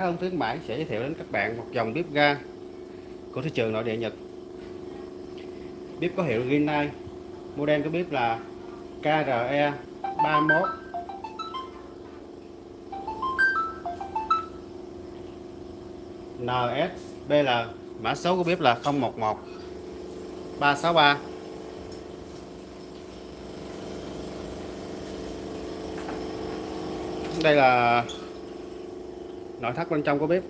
Ông khuyến Bảy sẽ giới thiệu đến các bạn một dòng bếp ga của thị trường nội địa Nhật. Bếp có hiệu Rinnai. Model của bếp là KRE 31. NSBL mã số của bếp là 011 363 đây là nội thất bên trong của bếp.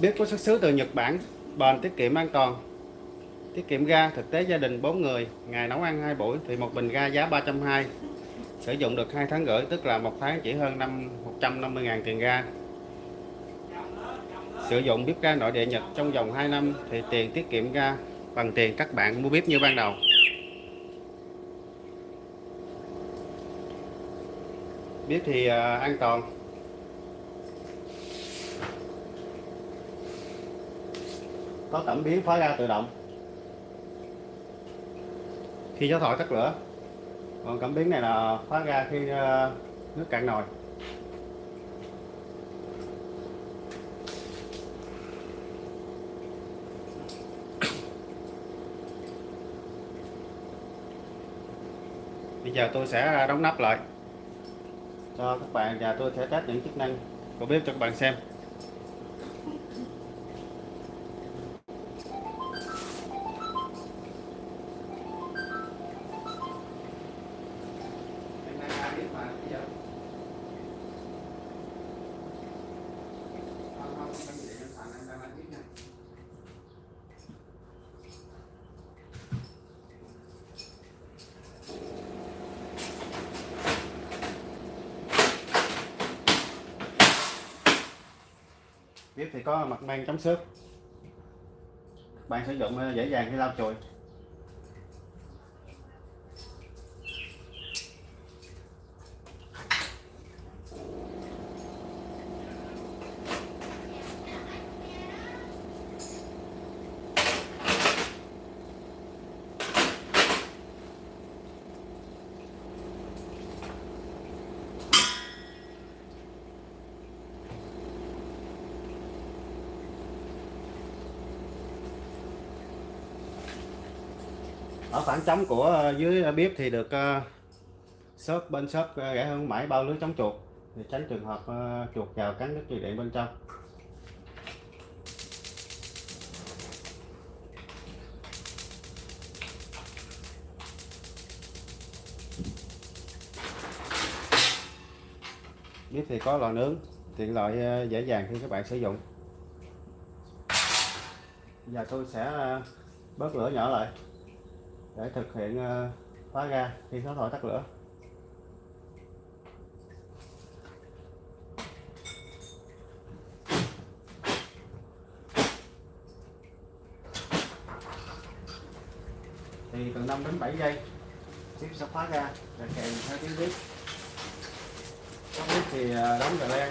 Bếp có xuất xứ từ Nhật Bản, bền, tiết kiệm an toàn. Tiết kiệm ga, thực tế gia đình 4 người, ngày nấu ăn hai buổi thì một bình ga giá 320 sử dụng được 2 tháng rưỡi tức là một tháng chỉ hơn năm 150.000 tiền ga. Sử dụng bếp ga nội địa Nhật trong vòng 2 năm thì tiền tiết kiệm ga bằng tiền các bạn mua bếp như ban đầu. Bếp thì uh, an toàn. Có cảm biến phá ra tự động. Khi gió thổi tắt lửa còn cảm biến này là khóa ra khi ờ, nước cạn nồi. Bây giờ tôi sẽ đóng nắp lại cho các bạn và tôi sẽ test những chức năng của bếp cho các bạn xem. Thì có mặt mang chống xước. Bạn sử dụng ờ, dễ dàng khi lau chùi. Ở khoảng trống của ờ, dưới ờ, bếp thì được ờ, shop bên shop rẻ hơn mãi bao lưới chống chuột. Để tránh trường hợp chuột vào cắn đứt dây điện bên trong. Bếp thì có lò nướng, tiện lợi dễ dàng khi các bạn sử dụng. Giờ tôi sẽ bớt lửa nhỏ lại để thực hiện ờ, khóa ga khi số thổi tắt lửa. Thì từ 5 đến 7 giây, tiếp sẽ khóa ga và kèm theo tiếng bếp có bếp thì ờ, đóng cà le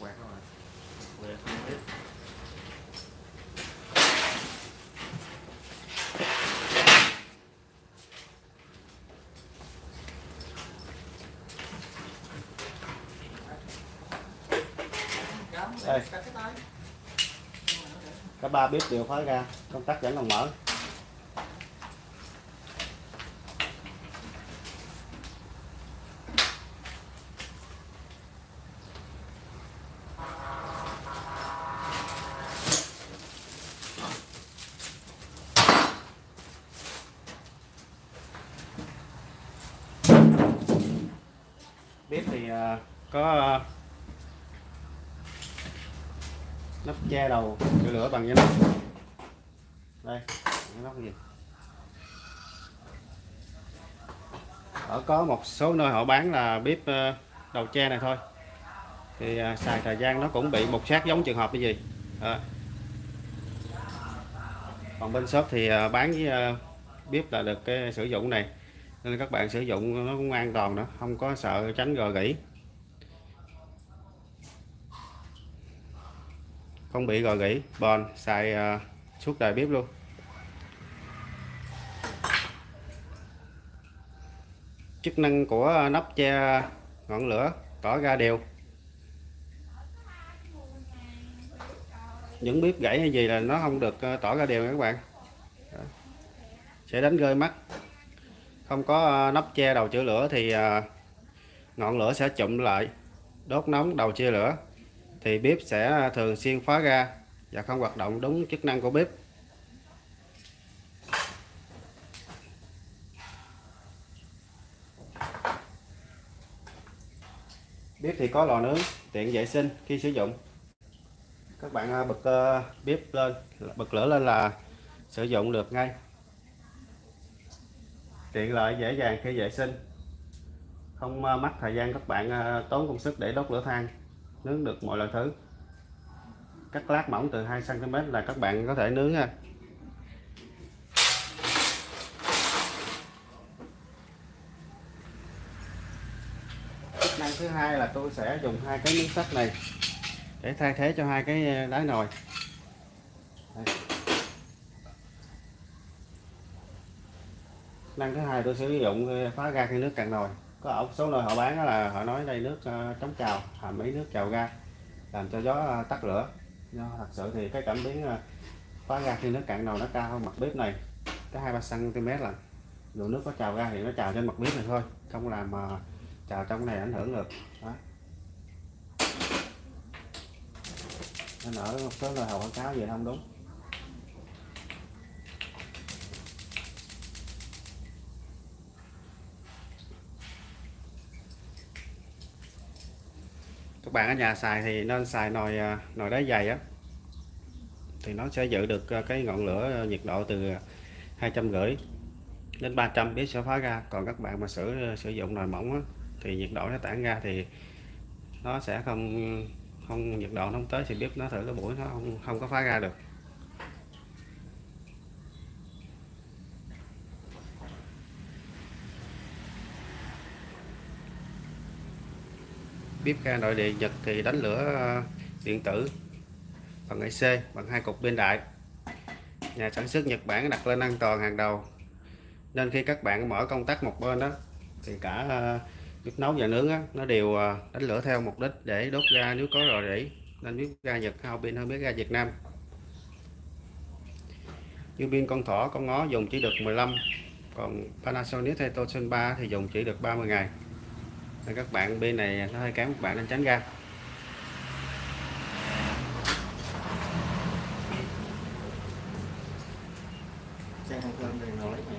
quẹt rồi quẹt tiếp đây cả ba bếp đều khóa ra công tắc vẫn còn mở. Bếp thì à, có à, nắp che đầu, cho lửa bằng cái đây, cái gì ở có một số nơi họ bán là bếp ờ, đầu che này thôi. Thì ờ, xài thời gian nó cũng bị một sát giống trường hợp cái gì à. còn bên shop thì ờ, bán với bếp là được cái sử dụng này. Nên các bạn sử dụng nó cũng an toàn nữa không có sợ tránh gò gỉ không bị gò gỉ bòn xài uh, suốt đời bếp luôn. Chức năng của nắp che ngọn lửa tỏ ra đều. Những bếp gãy hay gì là nó không được à, tỏ ra đều các bạn. Đó. sẽ đánh rơi mắt. Không có à, nắp che đầu chữa lửa thì ngọn lửa sẽ chụm lại đốt nóng đầu chia lửa thì bếp sẽ thường xuyên phá ra và không hoạt động đúng chức năng của bếp. Bếp thì có lò nướng, tiện vệ sinh khi sử dụng. Các bạn à, bật à, bếp lên, bật lửa lên là sử dụng được ngay. Tiện lợi, dễ dàng khi vệ sinh. Không à, mất thời gian các bạn tốn công sức để đốt lửa than nướng được mọi loại thứ. Cắt lát mỏng từ 2 cm là các bạn có thể nướng ha. Chức năng thứ hai là tôi sẽ dùng hai cái miếng sắt này để thay thế cho hai cái ờ, đáy nồi. Đây. năng thứ hai tôi sử dụng ờ, phá ra khi nước cạn nồi có một số nơi họ bán đó là họ nói đây nước ờ, chống trào hàm ý nước trào ra làm cho gió ờ, tắt lửa. Nhưng thật sự thì cái cảm biến ờ, khóa ga ra khi nước cạn nồi nó cao hơn mặt bếp này cái hai ba cm là dù nước có trào ra thì nó trào trên mặt bếp này thôi, không làm mà trào trong này ảnh hưởng được. Đó. nên ở một số nơi họ quảng cáo gì không đúng. Các bạn ở nhà xài thì nên xài nồi à, nồi đá dày á. Thì nó sẽ giữ được à, cái ngọn lửa à, nhiệt độ từ hai trăm rưỡi đến 300 biết sẽ phá ra. Còn các bạn mà sử sử dụng nồi mỏng á, thì nhiệt độ nó tản ra thì nó sẽ không không nhiệt độ không tới thì bếp nó thử cái buổi nó không không có phá ra được. Bếp ga nội địa Nhật thì đánh lửa ờ, điện tử bằng IC bằng hai cục bên đại. Nhà sản xuất Nhật Bản đặt lên an toàn hàng đầu. Nên khi các bạn mở công tắc một bên đó thì cả ờ, bếp nấu và nướng đó, nó đều ờ, đánh lửa theo mục đích để đốt ra nếu có rò rỉ. Nên bếp ga Nhật hao pin hơn bếp ga Việt Nam. Như pin con thỏ con ngó dùng chỉ được 15 còn Panasonic hay Toshiba thì dùng chỉ được 30 ngày nên các bạn bên này nó hơi kém các bạn nên tránh ra. Trang thơm lên nồi lấy mẹ.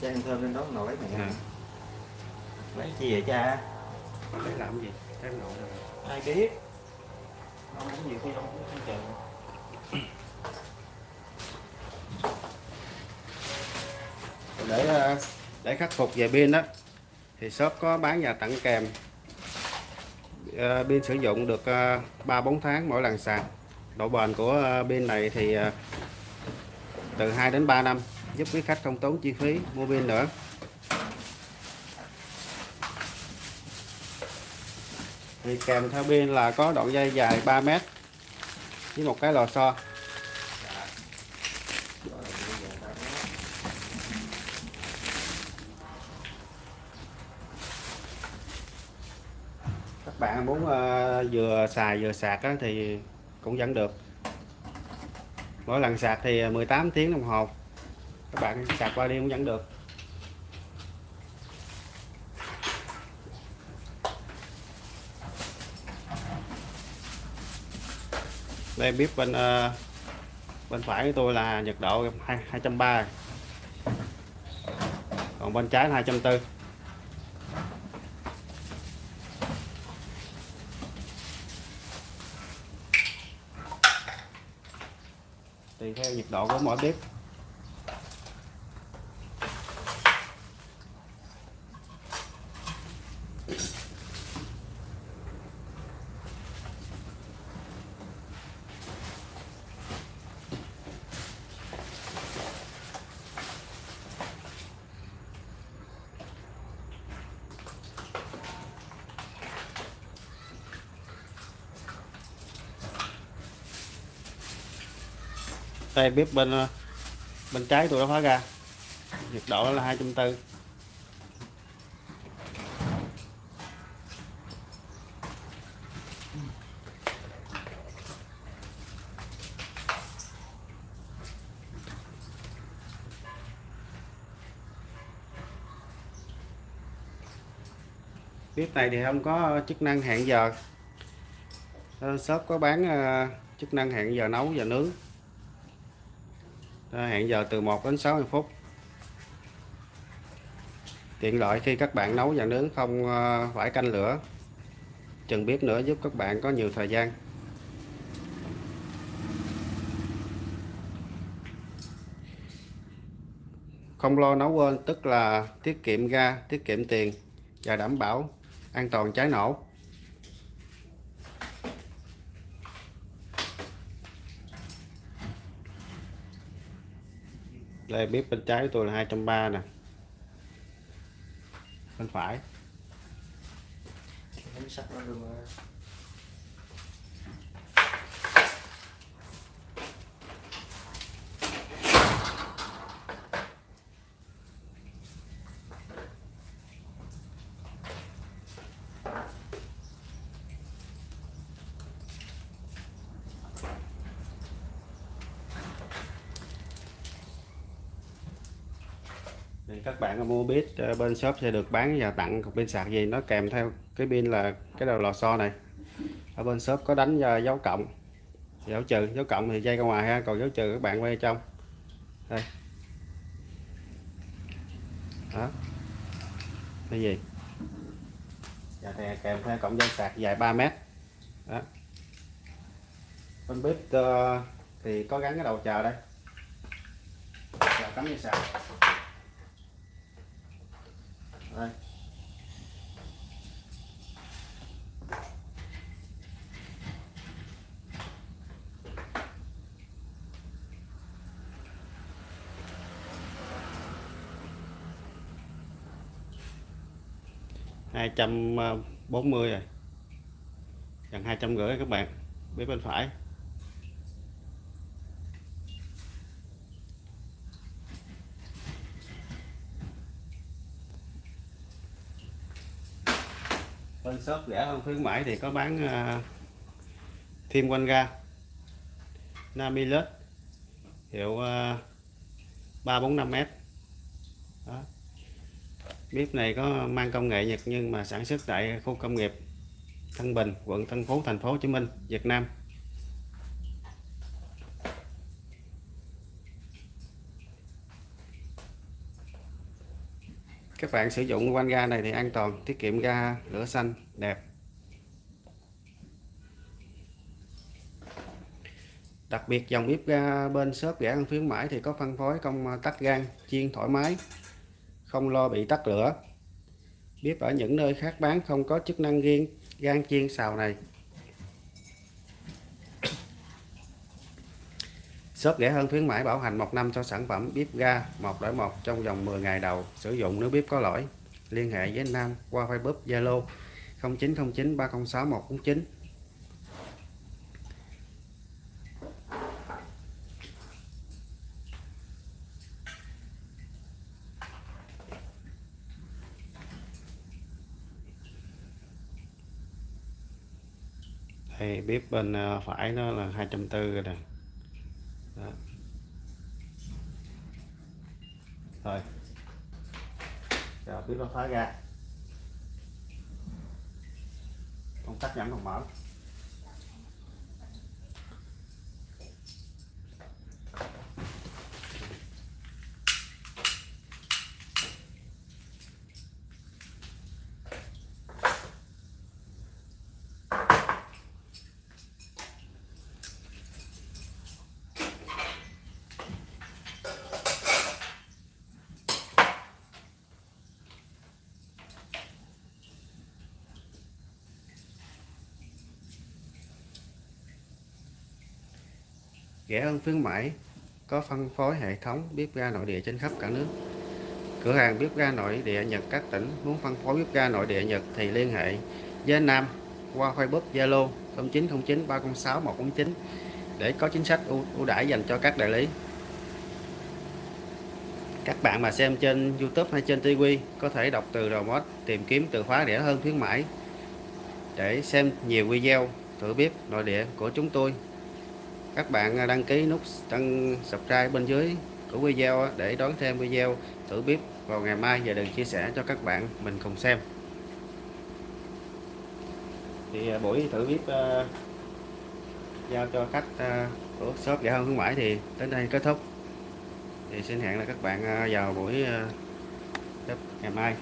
Trang ăn thơm lên đó nồi lấy mẹ. À, Lấy chi vậy cha? lấy làm gì? Cái nồi rồi. Ai biết Ông cũng nhiều khi ông cũng không chờ để ờ, để khắc phục về pin đó thì shop có bán và tặng kèm. Ờ, pin sử dụng được ờ, ba bốn tháng mỗi lần sạc. Độ bền của ờ, pin này thì ờ, từ 2 đến 3 năm giúp quý khách không tốn chi phí mua pin nữa. Thì kèm theo pin là có đoạn dây dài 3 mét với một cái lò xo các bạn muốn ờ, vừa xài vừa sạc á, thì cũng vẫn được. Mỗi lần sạc thì 18 tiếng đồng hồ. Các bạn sạc qua đi cũng vẫn được. Đây bếp bên uh, bên phải của tôi là nhiệt độ 230 còn bên trái là 240 tùy theo nhiệt độ của mỗi bếp. Đây, bếp bên ờ, bên trái tôi đã khóa ra. Nhiệt độ là 240 bếp này thì không có chức năng hẹn giờ. Ờ, shop có bán ờ, chức năng hẹn giờ nấu và nướng. Ờ, hẹn giờ từ 1 đến 60 phút. Tiện lợi khi các bạn nấu và nướng không ờ, phải canh lửa. Chừng bếp nữa giúp các bạn có nhiều thời gian. Không lo nấu quên, tức là tiết kiệm ga, tiết kiệm tiền và đảm bảo an toàn cháy nổ. Đây bếp bên trái của tôi là 230 nè. Bên phải. Các bạn mua bếp ờ, bên shop sẽ được bán và tặng cục pin sạc gì. Nó kèm theo cái pin là cái đầu lò xo này. Ở bên shop có đánh dấu cộng, dấu trừ. Dấu cộng thì dây ra ngoài ha, còn dấu trừ các bạn quay trong. Đây. Đó. Cái gì? Và thì kèm theo cổng dây sạc dài 3 mét. Đó. Bên bếp ờ, thì có gắn cái đầu chờ đây. Chờ cắm dây sạc đây. Hai trăm ờ, bốn mươi rồi. Gần hai trăm rưỡi các bạn. Bếp bên phải. Shop rẻ hơn khuyến mãi thì có bán ờ, uh, thêm quanh ga Namilus hiệu ờ, uh, 345m đó. bếp này có mang công nghệ Nhật nhưng mà sản xuất tại khu công nghiệp Tân Bình quận Tân Phú thành phố Hồ Chí Minh Việt Nam các bạn sử dụng quanh ga này thì an toàn, tiết kiệm ga, lửa xanh, đẹp. Đặc biệt dòng bếp ga bên shop rẻ ăn khuyến mãi thì có phân phối công à, tắt gan, chiên thoải mái, không lo bị tắt lửa. Bếp ở những nơi khác bán không có chức năng riêng, gan chiên xào này. Shop rẻ hơn khuyến mãi bảo hành 1 năm cho sản phẩm bếp ga 1 đổi 1 trong vòng 10 ngày đầu sử dụng nếu bếp có lỗi. Liên hệ với Nam qua Facebook, Zalo 0909 306 149 đây bếp bên ờ, phải nó là 240 rồi nè đó. rồi rồi ra công tắc giảm không mở Ghẻ hơn khuyến mãi có phân phối hệ thống bếp ga nội địa trên khắp cả nước. Cửa hàng bếp ga nội địa Nhật các tỉnh muốn phân phối bếp ga nội địa Nhật thì liên hệ với Nam qua Facebook Zalo 0909 306 149 để có chính sách ưu, ưu đãi dành cho các đại lý. Các bạn mà xem trên YouTube hay trên TV có thể đọc từ remote tìm kiếm từ khóa rẻ hơn khuyến mãi. Để xem nhiều video thử bếp nội địa của chúng tôi các bạn à, đăng ký nút đăng subscribe bên dưới của video để đón thêm video thử bếp vào ngày mai và đừng chia sẻ cho các bạn mình cùng xem. Thì à, buổi thử bếp uh, à, giao cho khách uh, của shop dạ rẻ hơn khuyến mãi thì đến đây kết thúc. Thì xin hẹn là các bạn vào buổi uh, ngày mai.